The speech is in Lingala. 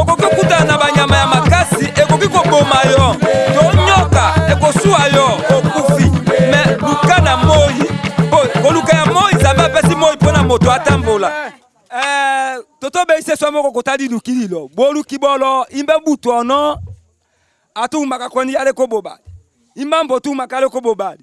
Okoki okutana na banyama ya makasi, ekoki koboma yo, to nyoka ekosuwa yo, okufi. Me luka na moi, po koluka ya moi, Nzambe apesi moi mpo na moto atambola. Eh, toto beise swa moko kotali luki lilo boluki bolo imbe butu ono atumaka koni yale ko bobali imambo tumaka le ko bobali